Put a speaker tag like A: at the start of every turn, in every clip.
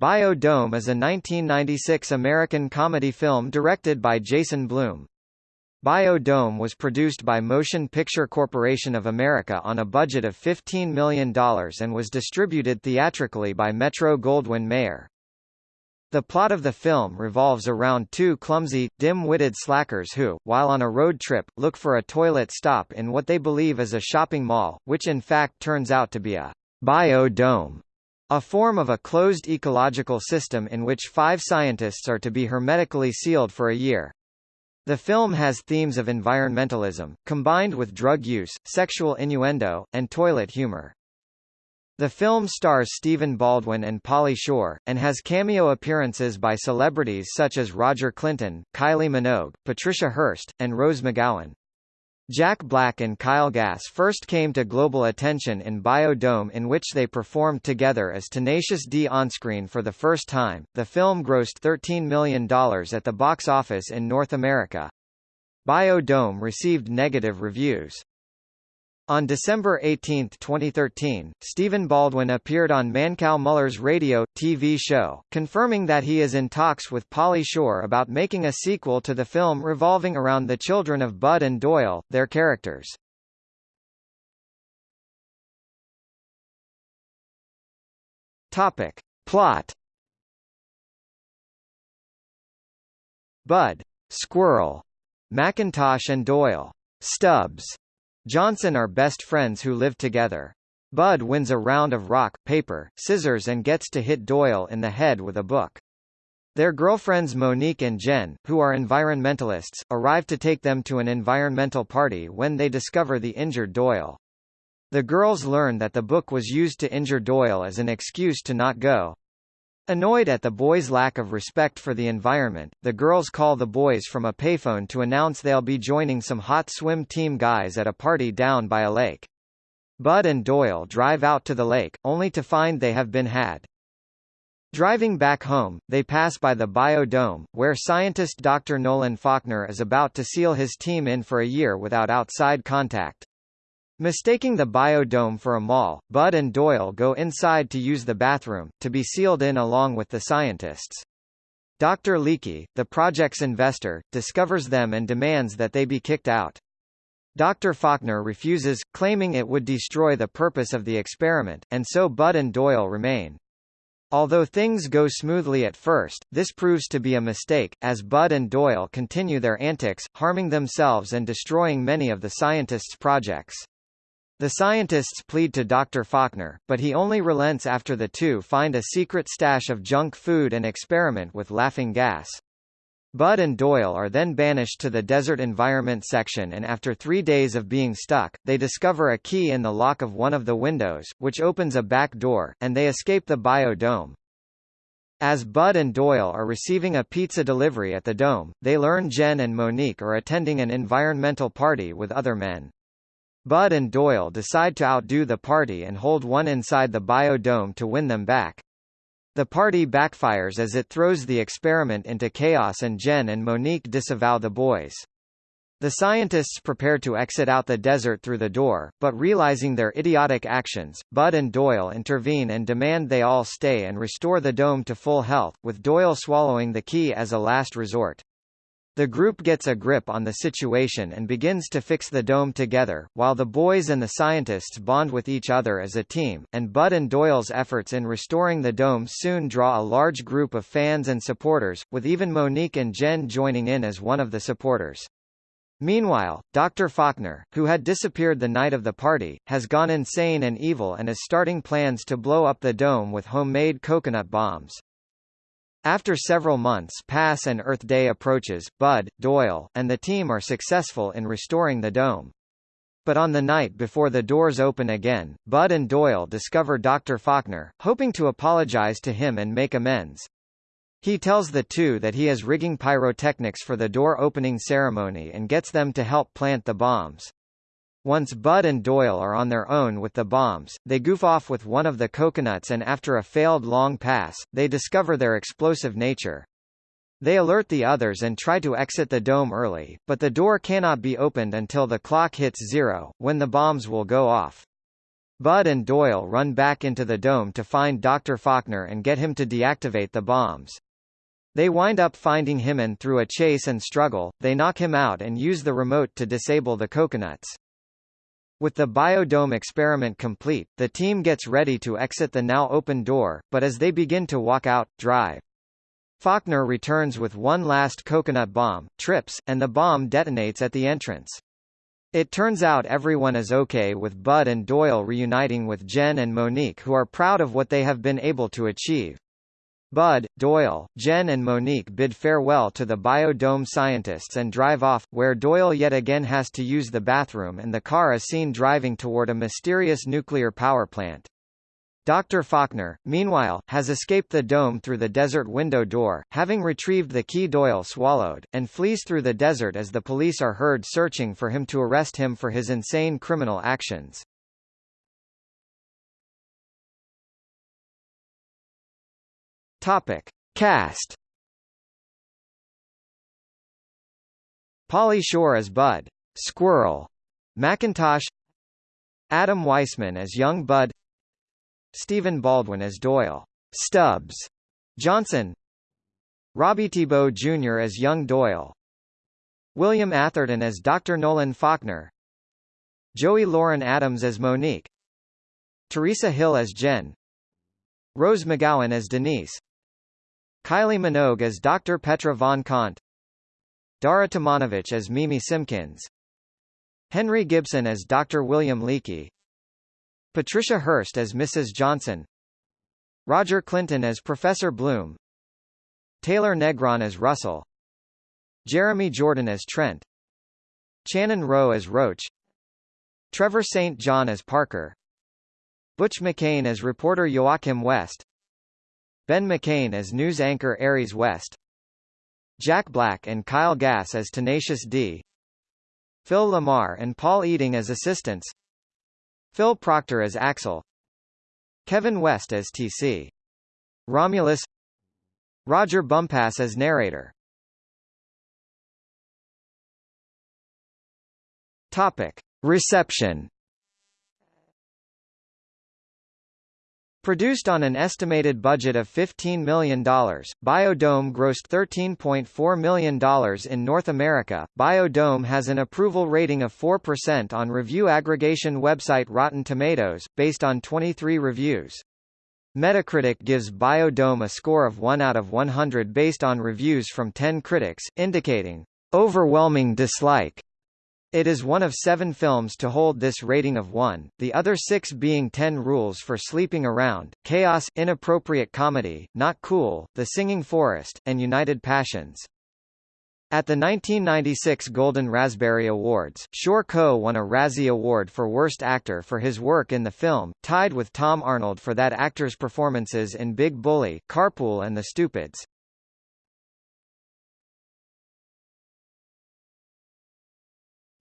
A: Bio-Dome is a 1996 American comedy film directed by Jason Bloom. Bio-Dome was produced by Motion Picture Corporation of America on a budget of $15 million and was distributed theatrically by Metro-Goldwyn-Mayer. The plot of the film revolves around two clumsy, dim-witted slackers who, while on a road trip, look for a toilet stop in what they believe is a shopping mall, which in fact turns out to be a bio-dome. A form of a closed ecological system in which five scientists are to be hermetically sealed for a year. The film has themes of environmentalism, combined with drug use, sexual innuendo, and toilet humor. The film stars Stephen Baldwin and Pauly Shore, and has cameo appearances by celebrities such as Roger Clinton, Kylie Minogue, Patricia Hearst, and Rose McGowan. Jack Black and Kyle Gass first came to global attention in Bio-Dome in which they performed together as Tenacious D onscreen for the first time. The film grossed $13 million at the box office in North America. Bio-Dome received negative reviews. On December 18, 2013, Stephen Baldwin appeared on Mancow Muller's radio, TV show, confirming that he is in talks with Pauly Shore about making a sequel to the film revolving around the children of Bud and Doyle, their characters. Topic. Plot Bud, Squirrel, McIntosh and Doyle, Stubbs, Johnson are best friends who live together. Bud wins a round of rock, paper, scissors and gets to hit Doyle in the head with a book. Their girlfriends Monique and Jen, who are environmentalists, arrive to take them to an environmental party when they discover the injured Doyle. The girls learn that the book was used to injure Doyle as an excuse to not go. Annoyed at the boys' lack of respect for the environment, the girls call the boys from a payphone to announce they'll be joining some hot swim team guys at a party down by a lake. Bud and Doyle drive out to the lake, only to find they have been had. Driving back home, they pass by the Bio-Dome, where scientist Dr. Nolan Faulkner is about to seal his team in for a year without outside contact. Mistaking the Bio-Dome for a mall, Bud and Doyle go inside to use the bathroom, to be sealed in along with the scientists. Dr. Leakey, the project's investor, discovers them and demands that they be kicked out. Dr. Faulkner refuses, claiming it would destroy the purpose of the experiment, and so Bud and Doyle remain. Although things go smoothly at first, this proves to be a mistake, as Bud and Doyle continue their antics, harming themselves and destroying many of the scientists' projects. The scientists plead to Dr. Faulkner, but he only relents after the two find a secret stash of junk food and experiment with laughing gas. Bud and Doyle are then banished to the desert environment section and after three days of being stuck, they discover a key in the lock of one of the windows, which opens a back door, and they escape the bio-dome. As Bud and Doyle are receiving a pizza delivery at the dome, they learn Jen and Monique are attending an environmental party with other men. Bud and Doyle decide to outdo the party and hold one inside the bio-dome to win them back. The party backfires as it throws the experiment into chaos and Jen and Monique disavow the boys. The scientists prepare to exit out the desert through the door, but realizing their idiotic actions, Bud and Doyle intervene and demand they all stay and restore the dome to full health, with Doyle swallowing the key as a last resort. The group gets a grip on the situation and begins to fix the dome together, while the boys and the scientists bond with each other as a team, and Bud and Doyle's efforts in restoring the dome soon draw a large group of fans and supporters, with even Monique and Jen joining in as one of the supporters. Meanwhile, Dr. Faulkner, who had disappeared the night of the party, has gone insane and evil and is starting plans to blow up the dome with homemade coconut bombs. After several months pass and Earth Day approaches, Bud, Doyle, and the team are successful in restoring the dome. But on the night before the doors open again, Bud and Doyle discover Dr. Faulkner, hoping to apologize to him and make amends. He tells the two that he is rigging pyrotechnics for the door opening ceremony and gets them to help plant the bombs. Once Bud and Doyle are on their own with the bombs, they goof off with one of the coconuts and after a failed long pass, they discover their explosive nature. They alert the others and try to exit the dome early, but the door cannot be opened until the clock hits zero, when the bombs will go off. Bud and Doyle run back into the dome to find Dr. Faulkner and get him to deactivate the bombs. They wind up finding him and through a chase and struggle, they knock him out and use the remote to disable the coconuts. With the biodome experiment complete, the team gets ready to exit the now open door, but as they begin to walk out, drive. Faulkner returns with one last coconut bomb, trips, and the bomb detonates at the entrance. It turns out everyone is okay with Bud and Doyle reuniting with Jen and Monique who are proud of what they have been able to achieve. Bud, Doyle, Jen and Monique bid farewell to the biodome scientists and drive off, where Doyle yet again has to use the bathroom and the car is seen driving toward a mysterious nuclear power plant. Dr. Faulkner, meanwhile, has escaped the dome through the desert window door, having retrieved the key Doyle swallowed, and flees through the desert as the police are heard searching for him to arrest him for his insane criminal actions. Topic. Cast. Pauly Shore as Bud. Squirrel. McIntosh Adam Weissman as young Bud. Stephen Baldwin as Doyle. Stubbs. Johnson. Robbie Thibault Jr. as young Doyle. William Atherton as Dr. Nolan Faulkner. Joey Lauren Adams as Monique. Teresa Hill as Jen. Rose McGowan as Denise Kylie Minogue as Dr. Petra von Kant Dara Tomanovich as Mimi Simpkins Henry Gibson as Dr. William Leakey Patricia Hearst as Mrs. Johnson Roger Clinton as Professor Bloom Taylor Negron as Russell Jeremy Jordan as Trent Shannon Rowe as Roach Trevor St. John as Parker Butch McCain as reporter Joachim West Ben McCain as news anchor Aries West Jack Black and Kyle Gass as Tenacious D Phil LaMarr and Paul Eiding as assistants Phil Proctor as Axel Kevin West as TC Romulus Roger Bumpass as narrator Topic. Reception Produced on an estimated budget of $15 million, Biodome grossed $13.4 million in North America. Biodome has an approval rating of 4% on review aggregation website Rotten Tomatoes, based on 23 reviews. Metacritic gives Biodome a score of 1 out of 100 based on reviews from 10 critics, indicating overwhelming dislike. It is one of seven films to hold this rating of 1, the other six being 10 Rules for Sleeping Around, Chaos, Inappropriate Comedy, Not Cool, The Singing Forest, and United Passions. At the 1996 Golden Raspberry Awards, Shore Coe won a Razzie Award for Worst Actor for his work in the film, tied with Tom Arnold for that actor's performances in Big Bully, Carpool and The Stupids.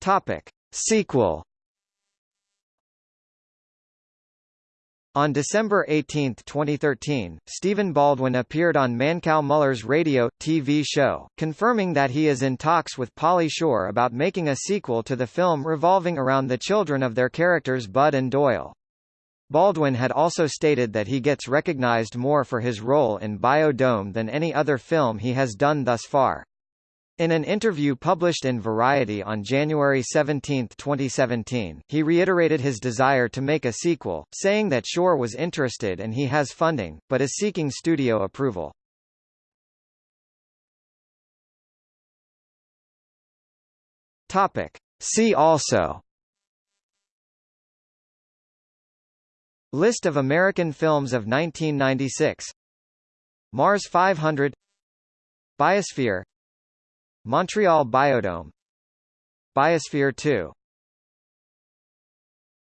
A: Topic. Sequel On December 18, 2013, Stephen Baldwin appeared on Mancow Muller's radio, TV show, confirming that he is in talks with Pauly Shore about making a sequel to the film revolving around the children of their characters Bud and Doyle. Baldwin had also stated that he gets recognized more for his role in Biodome than any other film he has done thus far. In an interview published in Variety on January 17, 2017, he reiterated his desire to make a sequel, saying that Shore was interested and he has funding, but is seeking studio approval. Topic. See also List of American films of 1996 Mars 500 Biosphere Montreal Biodome. Biosphere 2